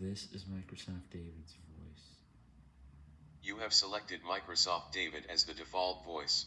This is Microsoft David's voice. You have selected Microsoft David as the default voice.